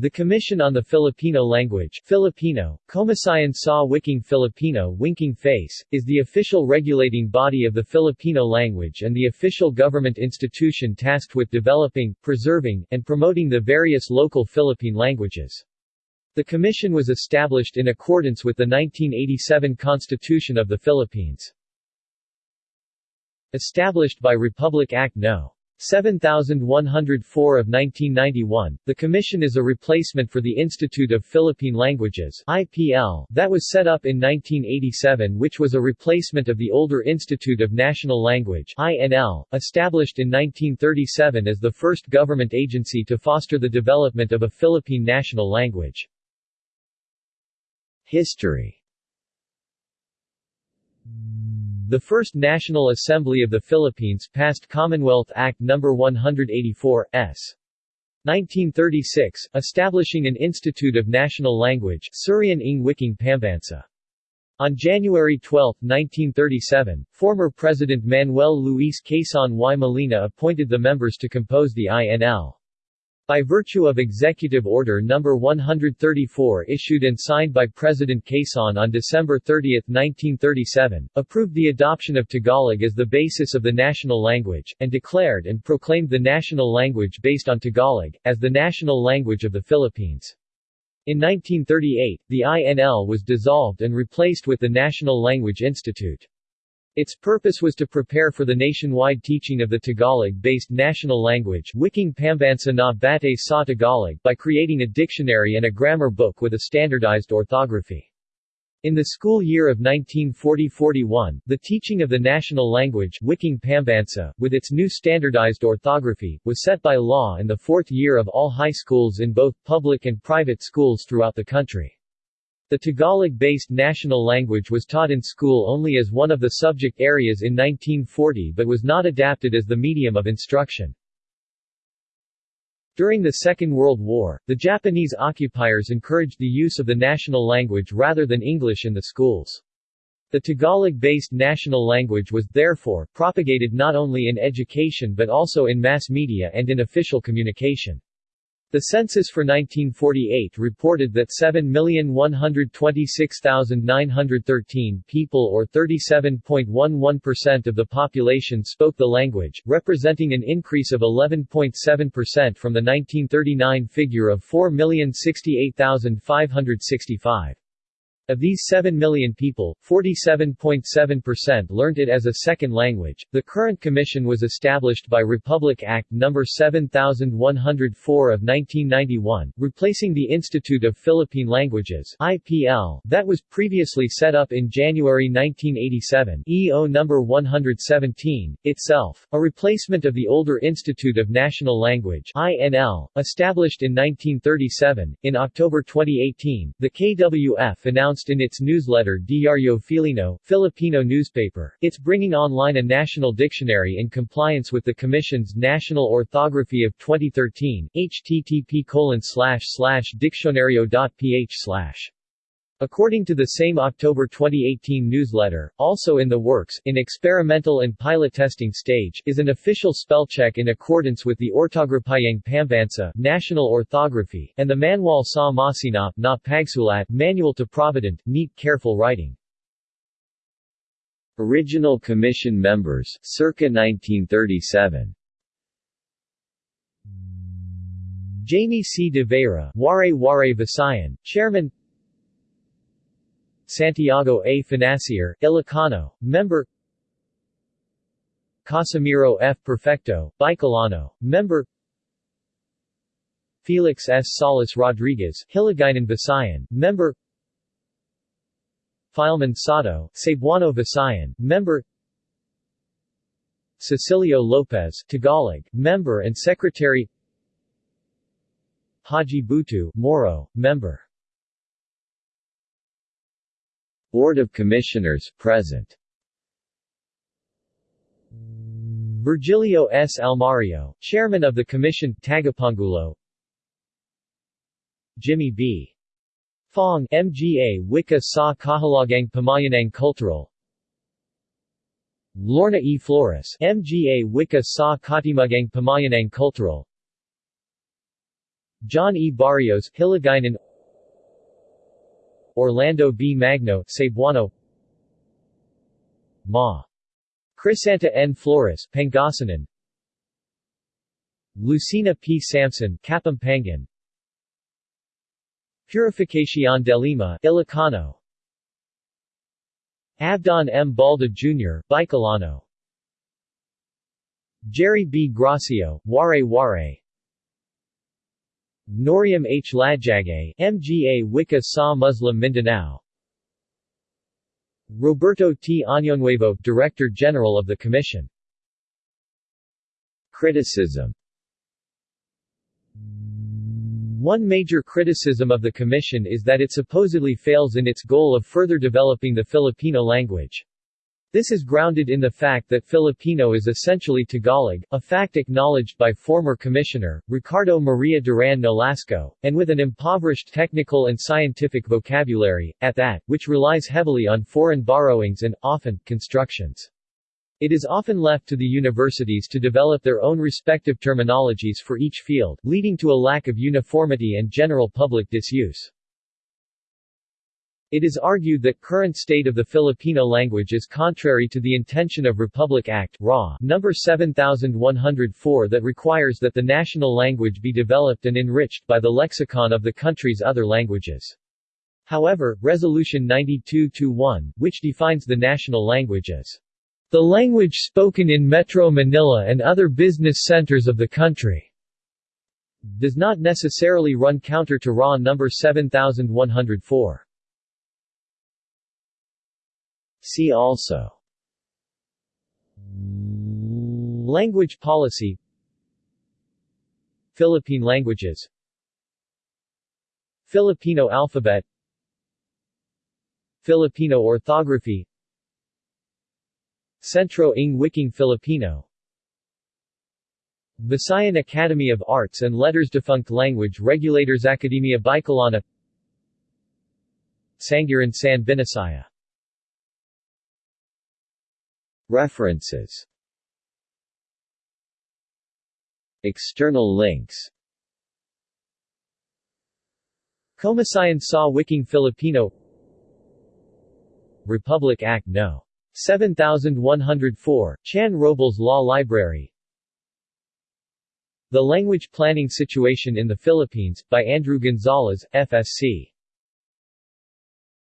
The Commission on the Filipino Language Filipino, Komisyon sa Wikang Filipino Winking Face, is the official regulating body of the Filipino language and the official government institution tasked with developing, preserving, and promoting the various local Philippine languages. The commission was established in accordance with the 1987 Constitution of the Philippines. Established by Republic Act No. 7104 of 1991, the Commission is a replacement for the Institute of Philippine Languages IPL that was set up in 1987 which was a replacement of the older Institute of National Language INL, established in 1937 as the first government agency to foster the development of a Philippine national language. History the First National Assembly of the Philippines passed Commonwealth Act No. 184, s. 1936, establishing an Institute of National Language Surian ng Wikang Pambansa. On January 12, 1937, former President Manuel Luis Quezon y Molina appointed the members to compose the INL. By virtue of Executive Order No. 134 issued and signed by President Quezon on December 30, 1937, approved the adoption of Tagalog as the basis of the national language, and declared and proclaimed the national language based on Tagalog, as the national language of the Philippines. In 1938, the INL was dissolved and replaced with the National Language Institute. Its purpose was to prepare for the nationwide teaching of the Tagalog-based national language Wikang Pambansa na Batay sa Tagalog by creating a dictionary and a grammar book with a standardized orthography. In the school year of 1940-41, the teaching of the national language Wikang Pambansa, with its new standardized orthography, was set by law in the fourth year of all high schools in both public and private schools throughout the country. The Tagalog-based national language was taught in school only as one of the subject areas in 1940 but was not adapted as the medium of instruction. During the Second World War, the Japanese occupiers encouraged the use of the national language rather than English in the schools. The Tagalog-based national language was, therefore, propagated not only in education but also in mass media and in official communication. The census for 1948 reported that 7,126,913 people or 37.11% of the population spoke the language, representing an increase of 11.7% from the 1939 figure of 4,068,565. Of these 7 million people, 47.7% learned it as a second language. The current commission was established by Republic Act No. 7104 of 1991, replacing the Institute of Philippine Languages (IPL) that was previously set up in January 1987, EO No. 117, itself a replacement of the older Institute of National Language (INL), established in 1937. In October 2018, the KWF announced announced in its newsletter Diario Filino, Filipino newspaper, it's bringing online a national dictionary in compliance with the Commission's National Orthography of 2013, http diksiyonaryo.ph According to the same October 2018 newsletter, also in the works, in experimental and pilot testing stage, is an official spell check in accordance with the Ortograpyang Pambansa National Orthography and the Manual sa Masinop na Pagsulat Manual to Provident, Neat Careful Writing. Original Commission members, circa 1937 Jaime C. de Veyra, Waray Waray Visayan, Chairman Santiago A. Fonacier, Ilocano, member Casimiro F. Perfecto, Bicolano, member Felix S. Salas Rodriguez, Hiligaynon Visayan, member Filemon Sotto, Cebuano Visayan, member Cecilio Lopez, Tagalog, member and secretary Haji Butu, Moro, member Board of Commissioners, present Virgilio S. Almario, Chairman of the Commission, Tagapangulo Jimmy B. Fong MGA Wika sa Kahilagaang Pamayanang Cultural Lorna E. Flores MGA Wika sa Katimugang Pamayanang Cultural John E. Barrios Hiligaynon Orlando B. Magno Cebuano Ma. Crisanta N. Flores Pangasinan Lucina P. Sampson, Kapampangan Purificación de Lima Ilocano Abdon M. Balde Jr. Bicolano Jerry B. Gracio, Waray Waray Noriam H. Ladjagay, MGA Wika Sa Muslim Mindanao Roberto T. Añonuevo, Director General of the Commission Criticism one major criticism of the Commission is that it supposedly fails in its goal of further developing the Filipino language. This is grounded in the fact that Filipino is essentially Tagalog, a fact acknowledged by former Commissioner, Ricardo Maria Duran Nolasco, and with an impoverished technical and scientific vocabulary, at that, which relies heavily on foreign borrowings and, often, constructions. It is often left to the universities to develop their own respective terminologies for each field, leading to a lack of uniformity and general public disuse. It is argued that current state of the Filipino language is contrary to the intention of Republic Act RA number 7104 that requires that the national language be developed and enriched by the lexicon of the country's other languages. However, Resolution 92-1, which defines the national language as the language spoken in Metro Manila and other business centers of the country does not necessarily run counter to RA number 7104. See also. Language policy. Philippine languages. Filipino alphabet. Filipino orthography. Centro ng Wikang Filipino. Visayan Academy of Arts and Letters Defunct Language Regulators Academia Bicolana Sanghiran San Binisaya References. External links. Komisyon sa Wikang Filipino. Republic Act No. 7104, Chan Robles Law Library. The Language Planning Situation in the Philippines, by Andrew Gonzalez, FSC